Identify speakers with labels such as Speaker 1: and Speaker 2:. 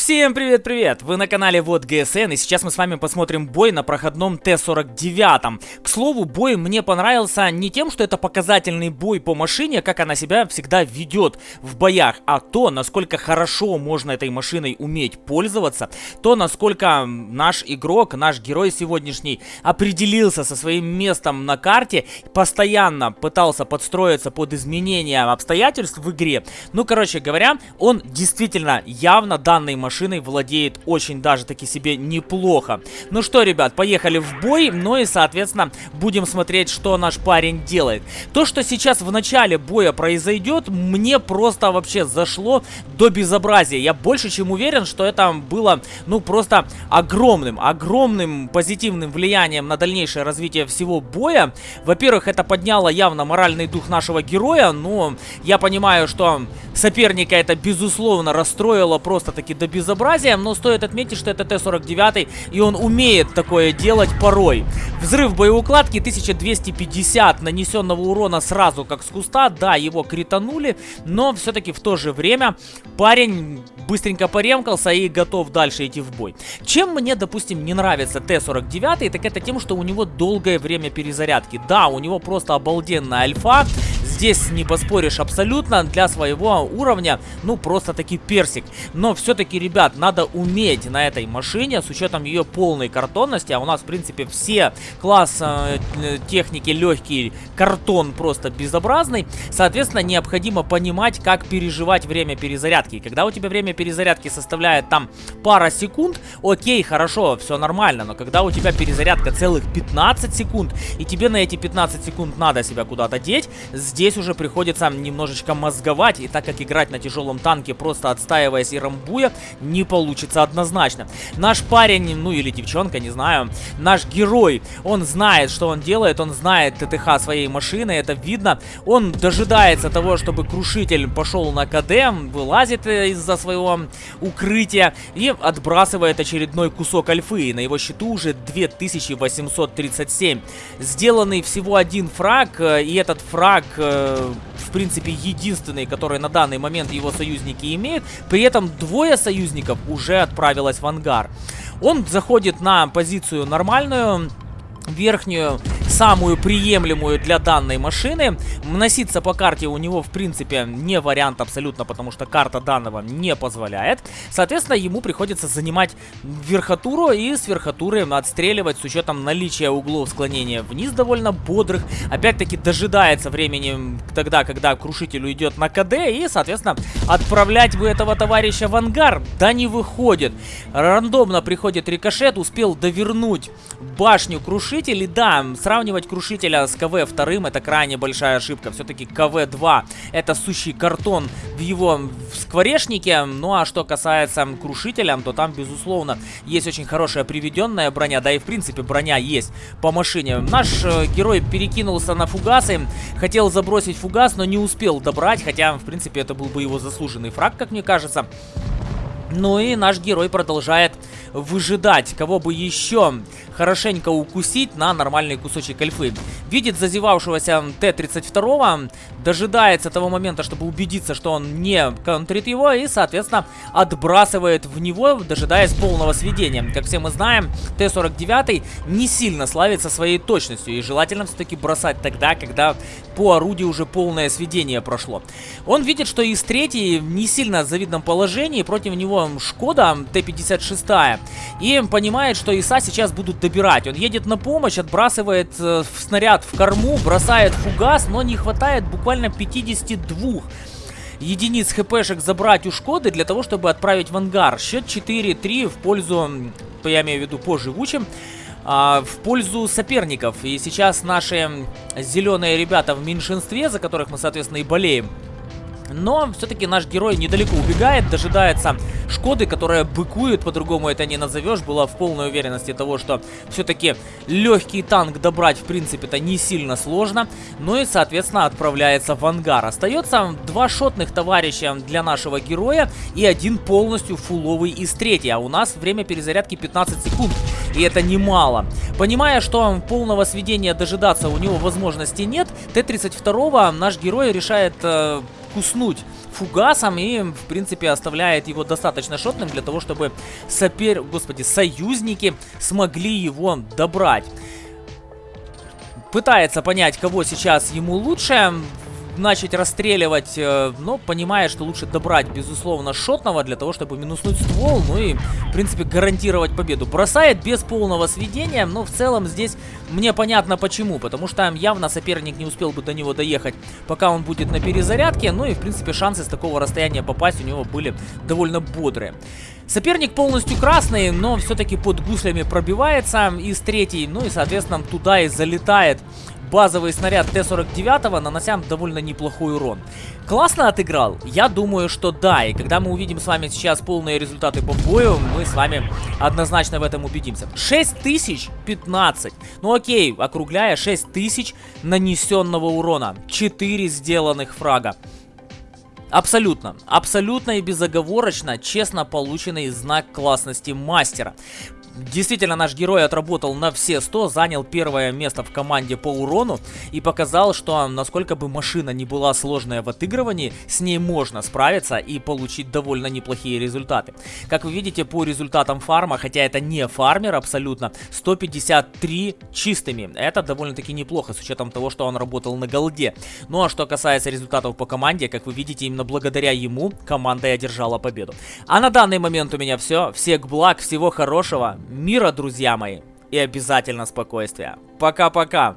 Speaker 1: Всем привет-привет! Вы на канале Вот ГСН и сейчас мы с вами посмотрим бой на проходном Т-49. К слову, бой мне понравился не тем, что это показательный бой по машине, как она себя всегда ведет в боях, а то, насколько хорошо можно этой машиной уметь пользоваться, то, насколько наш игрок, наш герой сегодняшний определился со своим местом на карте, постоянно пытался подстроиться под изменения обстоятельств в игре. Ну, короче говоря, он действительно явно данной машиной машиной владеет очень даже таки себе неплохо. Ну что, ребят, поехали в бой, ну и, соответственно, будем смотреть, что наш парень делает. То, что сейчас в начале боя произойдет, мне просто вообще зашло до безобразия. Я больше чем уверен, что это было, ну, просто огромным, огромным позитивным влиянием на дальнейшее развитие всего боя. Во-первых, это подняло явно моральный дух нашего героя, но я понимаю, что соперника это, безусловно, расстроило просто-таки до безобразия безобразием, но стоит отметить, что это Т-49, и он умеет такое делать порой. Взрыв боеукладки 1250 нанесенного урона сразу как с куста. Да, его кританули, но все-таки в то же время парень быстренько поремкался и готов дальше идти в бой. Чем мне, допустим, не нравится Т-49, так это тем, что у него долгое время перезарядки. Да, у него просто обалденная альфа, Здесь не поспоришь абсолютно. Для своего уровня, ну, просто-таки персик. Но все-таки, ребят, надо уметь на этой машине, с учетом ее полной картонности, а у нас, в принципе, все класс э, техники легкий, картон просто безобразный. Соответственно, необходимо понимать, как переживать время перезарядки. Когда у тебя время перезарядки составляет там пара секунд, окей, хорошо, все нормально. Но когда у тебя перезарядка целых 15 секунд, и тебе на эти 15 секунд надо себя куда-то деть, здесь уже приходится немножечко мозговать, и так как играть на тяжелом танке, просто отстаиваясь и рамбуя, не получится однозначно. Наш парень, ну или девчонка, не знаю, наш герой, он знает, что он делает, он знает ТТХ своей машины, это видно. Он дожидается того, чтобы крушитель пошел на КД, вылазит из-за своего укрытия и отбрасывает очередной кусок альфы. И на его счету уже 2837. Сделанный всего один фраг, э, и этот фраг э, в принципе, единственный, который на данный момент его союзники имеют. При этом двое союзников уже отправилось в ангар. Он заходит на позицию нормальную, верхнюю самую приемлемую для данной машины. Носиться по карте у него, в принципе, не вариант абсолютно, потому что карта данного не позволяет. Соответственно, ему приходится занимать верхотуру и с верхотуры отстреливать с учетом наличия углов склонения вниз довольно бодрых. Опять-таки дожидается времени тогда, когда крушитель уйдет на КД и, соответственно, отправлять бы этого товарища в ангар. Да не выходит. Рандомно приходит рикошет, успел довернуть башню крушитель да, сравнивать Крушителя с КВ-2 это крайне большая ошибка. Все-таки КВ-2 это сущий картон в его скворечнике. Ну а что касается Крушителя, то там, безусловно, есть очень хорошая приведенная броня. Да и, в принципе, броня есть по машине. Наш э, герой перекинулся на фугасы. Хотел забросить фугас, но не успел добрать. Хотя, в принципе, это был бы его заслуженный фраг, как мне кажется. Ну и наш герой продолжает выжидать, кого бы еще хорошенько укусить на нормальный кусочек альфы. Видит зазевавшегося Т-32, дожидается того момента, чтобы убедиться, что он не контрит его, и, соответственно, отбрасывает в него, дожидаясь полного сведения. Как все мы знаем, Т-49 не сильно славится своей точностью, и желательно все-таки бросать тогда, когда по орудию уже полное сведение прошло. Он видит, что из третьей не сильно в завидном положении, против него Шкода Т-56, и понимает, что ИСа сейчас будут добирать. Он едет на помощь, отбрасывает э, снаряд в корму, бросает фугас, но не хватает буквально 52 единиц хпшек забрать у Шкоды для того, чтобы отправить в ангар. Счет 4-3 в пользу, я имею в виду по живучим, а, в пользу соперников. И сейчас наши зеленые ребята в меньшинстве, за которых мы, соответственно, и болеем, но все-таки наш герой недалеко убегает, дожидается Шкоды, которая быкует, по-другому это не назовешь, была в полной уверенности того, что все-таки легкий танк добрать, в принципе, это не сильно сложно. Ну и, соответственно, отправляется в ангар. Остается два шотных товарища для нашего героя и один полностью фуловый из третьей. А у нас время перезарядки 15 секунд, и это немало. Понимая, что полного сведения дожидаться у него возможности нет, Т-32 наш герой решает... Э, куснуть фугасом и, в принципе, оставляет его достаточно шотным для того, чтобы сопер... Господи, союзники смогли его добрать. Пытается понять, кого сейчас ему лучше начать расстреливать, э, но понимает, что лучше добрать, безусловно, шотного для того, чтобы минуснуть ствол, ну и, в принципе, гарантировать победу. Бросает без полного сведения, но в целом здесь мне понятно почему, потому что явно соперник не успел бы до него доехать, пока он будет на перезарядке, ну и, в принципе, шансы с такого расстояния попасть у него были довольно бодрые. Соперник полностью красный, но все-таки под гуслями пробивается из третьей, ну и, соответственно, туда и залетает базовый снаряд Т-49, нанося довольно неплохой урон. Классно отыграл? Я думаю, что да. И когда мы увидим с вами сейчас полные результаты по бою, мы с вами однозначно в этом убедимся. 6015. Ну окей, округляя 6000 нанесенного урона. 4 сделанных фрага. Абсолютно, абсолютно и безоговорочно честно полученный знак классности мастера. Действительно, наш герой отработал на все 100, занял первое место в команде по урону и показал, что насколько бы машина не была сложная в отыгрывании, с ней можно справиться и получить довольно неплохие результаты. Как вы видите по результатам фарма, хотя это не фармер абсолютно, 153 чистыми. Это довольно-таки неплохо с учетом того, что он работал на голде. Ну а что касается результатов по команде, как вы видите, именно благодаря ему команда и одержала победу. А на данный момент у меня все. Всех благ, всего хорошего мира, друзья мои, и обязательно спокойствия. Пока-пока.